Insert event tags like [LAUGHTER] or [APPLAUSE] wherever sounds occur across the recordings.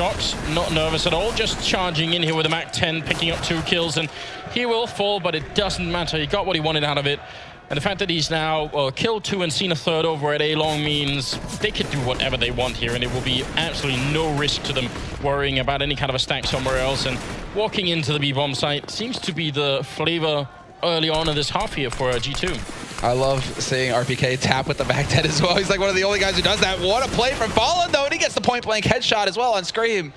shots, not nervous at all, just charging in here with a MAC-10, picking up two kills, and he will fall, but it doesn't matter. He got what he wanted out of it. And the fact that he's now uh, killed two and seen a third over at A-Long means they could do whatever they want here, and it will be absolutely no risk to them worrying about any kind of a stack somewhere else. And walking into the B-bomb site seems to be the flavor early on in this half here for uh, G2. I love seeing RPK tap with the MAC-10 as well. He's like one of the only guys who does that. What a play from Fallen, though, and he gets the point-blank headshot as well on Scream.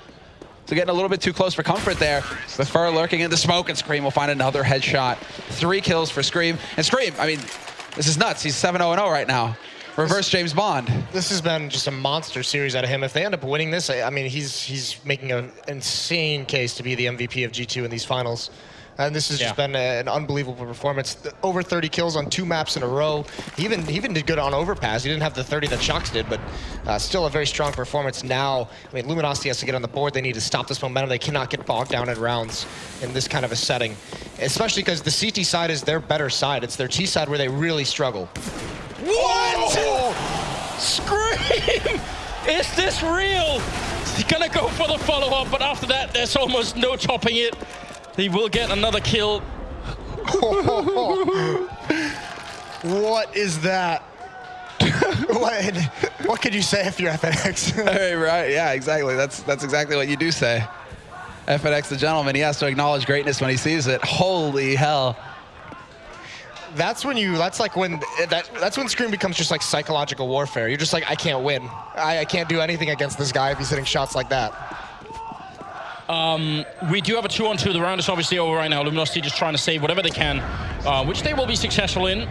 So getting a little bit too close for comfort there. The fer lurking in the smoke, and Scream will find another headshot. Three kills for Scream. And Scream, I mean, this is nuts. He's 7-0-0 right now. Reverse James Bond. This has been just a monster series out of him. If they end up winning this, I mean, he's he's making an insane case to be the MVP of G2 in these finals. And this has yeah. just been a, an unbelievable performance. Over 30 kills on two maps in a row. He even, he even did good on Overpass. He didn't have the 30 that Shox did, but uh, still a very strong performance now. I mean, Luminosity has to get on the board. They need to stop this momentum. They cannot get bogged down in rounds in this kind of a setting, especially because the CT side is their better side. It's their T side where they really struggle. What? Scream! Is this real? He's gonna go for the follow-up, but after that, there's almost no topping it. He will get another kill. [LAUGHS] what is that? [LAUGHS] what, what could you say if you're FNX? right, [LAUGHS] right, yeah, exactly. That's that's exactly what you do say. FNX the gentleman, he has to acknowledge greatness when he sees it. Holy hell. That's when you, that's like when, that, that's when Scream becomes just like psychological warfare. You're just like, I can't win. I, I can't do anything against this guy if he's hitting shots like that. Um, we do have a two-on-two. The round is obviously over right now. Luminosity just trying to save whatever they can, uh, which they will be successful in.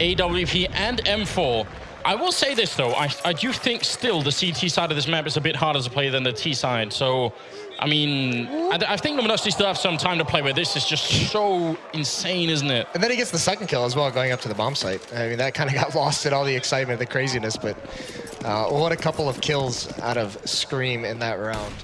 AWP and M4. I will say this, though. I, I do think still the CT side of this map is a bit harder to play than the T side. So, I mean, I, I think Luminosity still have some time to play with. This is just so insane, isn't it? And then he gets the second kill as well, going up to the bomb site. I mean, that kind of [LAUGHS] got lost in all the excitement, the craziness. But uh, what a couple of kills out of Scream in that round.